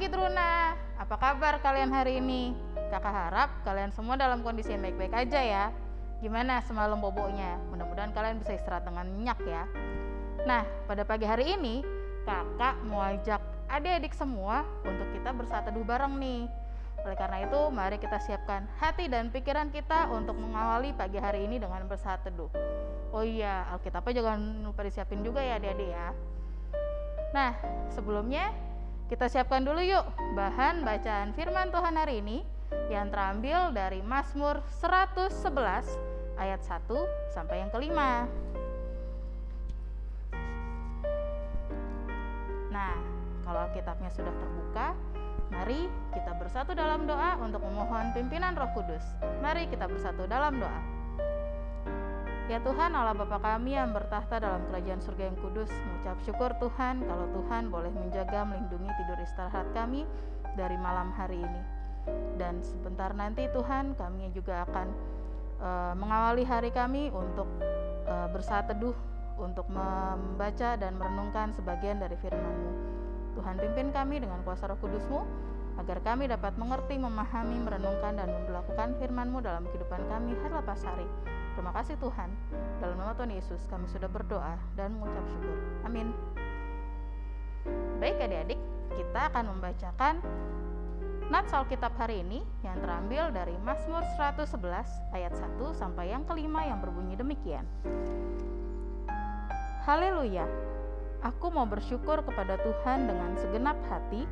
pagi Truna, apa kabar kalian hari ini? Kakak harap kalian semua dalam kondisi yang baik-baik aja ya. Gimana semalam boboknya? Mudah-mudahan kalian bisa istirahat dengan nyenyak ya. Nah, pada pagi hari ini kakak mau ajak adik-adik semua untuk kita bersatu bareng nih. Oleh karena itu, mari kita siapkan hati dan pikiran kita untuk mengawali pagi hari ini dengan bersatu teduh. Oh iya, Alkitabnya jangan lupa disiapin juga ya adik-adik ya. Nah, sebelumnya kita siapkan dulu yuk bahan bacaan firman Tuhan hari ini yang terambil dari Mazmur 111 ayat 1 sampai yang kelima. Nah, kalau Alkitabnya sudah terbuka, mari kita bersatu dalam doa untuk memohon pimpinan Roh Kudus. Mari kita bersatu dalam doa. Ya Tuhan Allah Bapa kami yang bertahta dalam kerajaan surga yang kudus Mengucap syukur Tuhan kalau Tuhan boleh menjaga melindungi tidur istirahat kami dari malam hari ini. Dan sebentar nanti Tuhan kami juga akan uh, mengawali hari kami untuk uh, bersatu teduh Untuk membaca dan merenungkan sebagian dari firman-Mu. Tuhan pimpin kami dengan kuasa roh kudus-Mu agar kami dapat mengerti, memahami, merenungkan, dan memperlakukan firman-Mu dalam kehidupan kami hari lepas hari. Terima kasih Tuhan. Dalam nama Tuhan Yesus kami sudah berdoa dan mengucap syukur. Amin. Baik adik-adik, kita akan membacakan Nats Alkitab hari ini yang terambil dari Mazmur 111 ayat 1 sampai yang kelima yang berbunyi demikian. Haleluya. Aku mau bersyukur kepada Tuhan dengan segenap hati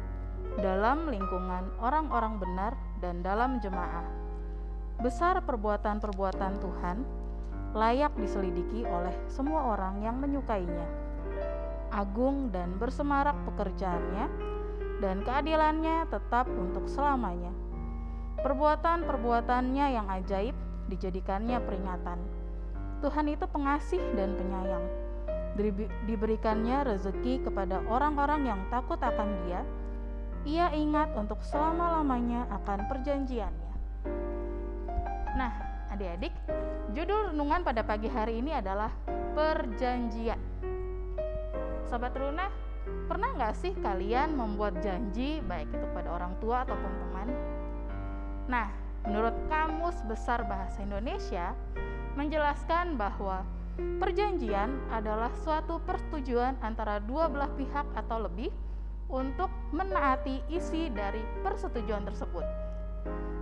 dalam lingkungan orang-orang benar dan dalam jemaah Besar perbuatan-perbuatan Tuhan, layak diselidiki oleh semua orang yang menyukainya. Agung dan bersemarak pekerjaannya, dan keadilannya tetap untuk selamanya. Perbuatan-perbuatannya yang ajaib dijadikannya peringatan. Tuhan itu pengasih dan penyayang. Diberikannya rezeki kepada orang-orang yang takut akan Dia. Ia ingat untuk selama-lamanya akan perjanjiannya. Nah, adik-adik, judul renungan pada pagi hari ini adalah perjanjian. Sobat Runa, pernah nggak sih kalian membuat janji baik itu pada orang tua ataupun teman? Nah, menurut Kamus Besar Bahasa Indonesia menjelaskan bahwa perjanjian adalah suatu persetujuan antara dua belah pihak atau lebih untuk menaati isi dari persetujuan tersebut.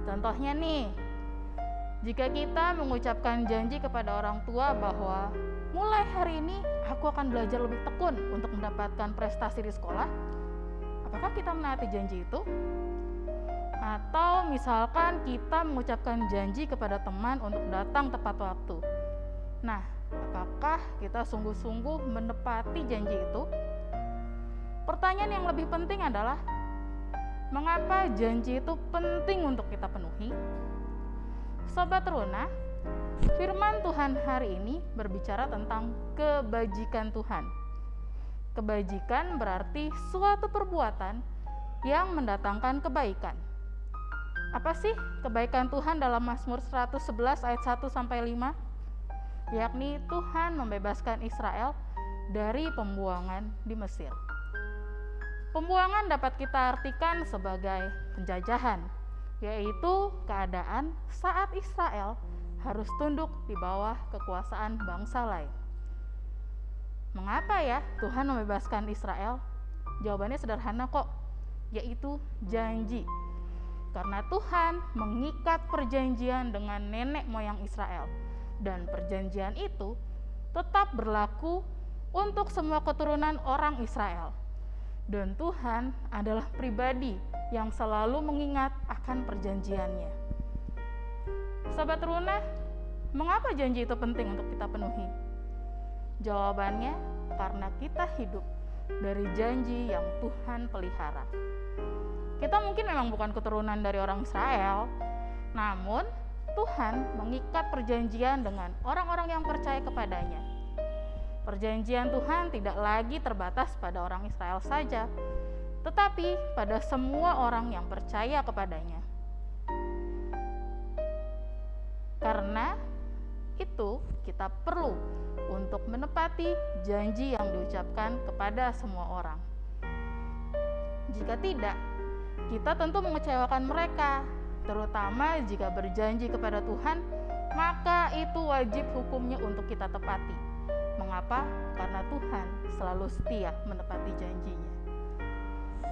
Contohnya nih, jika kita mengucapkan janji kepada orang tua bahwa mulai hari ini aku akan belajar lebih tekun untuk mendapatkan prestasi di sekolah, apakah kita menaati janji itu? Atau misalkan kita mengucapkan janji kepada teman untuk datang tepat waktu. Nah, apakah kita sungguh-sungguh menepati janji itu? Pertanyaan yang lebih penting adalah mengapa janji itu penting untuk kita penuhi? Sobat Runa, firman Tuhan hari ini berbicara tentang kebajikan Tuhan. Kebajikan berarti suatu perbuatan yang mendatangkan kebaikan. Apa sih kebaikan Tuhan dalam Mazmur 111 ayat 1 sampai 5? Yakni Tuhan membebaskan Israel dari pembuangan di Mesir. Pembuangan dapat kita artikan sebagai penjajahan, yaitu keadaan saat Israel harus tunduk di bawah kekuasaan bangsa lain. Mengapa ya Tuhan membebaskan Israel? Jawabannya sederhana kok, yaitu janji. Karena Tuhan mengikat perjanjian dengan nenek moyang Israel, dan perjanjian itu tetap berlaku untuk semua keturunan orang Israel. Dan Tuhan adalah pribadi yang selalu mengingat akan perjanjiannya. Sahabat Runa, mengapa janji itu penting untuk kita penuhi? Jawabannya karena kita hidup dari janji yang Tuhan pelihara. Kita mungkin memang bukan keturunan dari orang Israel, namun Tuhan mengikat perjanjian dengan orang-orang yang percaya kepadanya. Perjanjian Tuhan tidak lagi terbatas pada orang Israel saja, tetapi pada semua orang yang percaya kepadanya. Karena itu, kita perlu untuk menepati janji yang diucapkan kepada semua orang. Jika tidak, kita tentu mengecewakan mereka, terutama jika berjanji kepada Tuhan, maka itu wajib hukumnya untuk kita tepati. Mengapa? Karena Tuhan selalu setia menepati janjinya.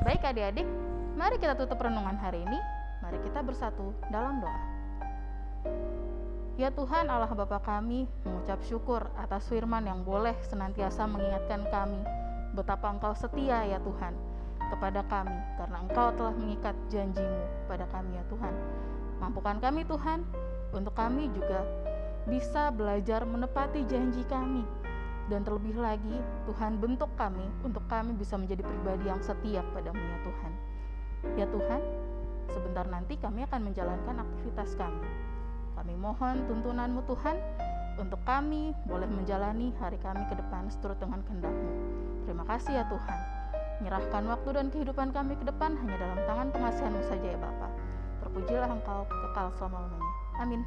Baik adik-adik, mari kita tutup renungan hari ini. Mari kita bersatu dalam doa. Ya Tuhan Allah Bapa kami, mengucap syukur atas firman yang boleh senantiasa mengingatkan kami betapa Engkau setia ya Tuhan kepada kami karena Engkau telah mengikat janjimu pada kami ya Tuhan. Mampukan kami Tuhan untuk kami juga bisa belajar menepati janji kami dan terlebih lagi Tuhan bentuk kami untuk kami bisa menjadi pribadi yang setia padamu ya Tuhan. Ya Tuhan, sebentar nanti kami akan menjalankan aktivitas kami kami mohon tuntunanmu Tuhan untuk kami boleh menjalani hari kami ke depan seturut dengan kehendak-Mu. Terima kasih ya Tuhan. Menyerahkan waktu dan kehidupan kami ke depan hanya dalam tangan pengasihan-Mu saja ya Bapa. Terpujilah Engkau kekal selama-lamanya. Amin.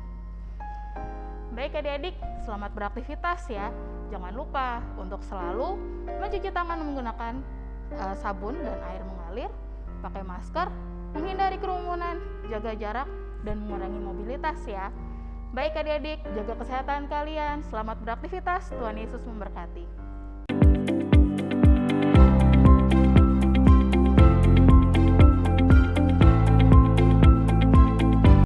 Baik adik-adik, selamat beraktivitas ya. Jangan lupa untuk selalu mencuci tangan menggunakan uh, sabun dan air mengalir, pakai masker, menghindari kerumunan, jaga jarak, dan mengurangi mobilitas ya. Baik adik-adik, jaga kesehatan kalian, selamat beraktivitas, Tuhan Yesus memberkati.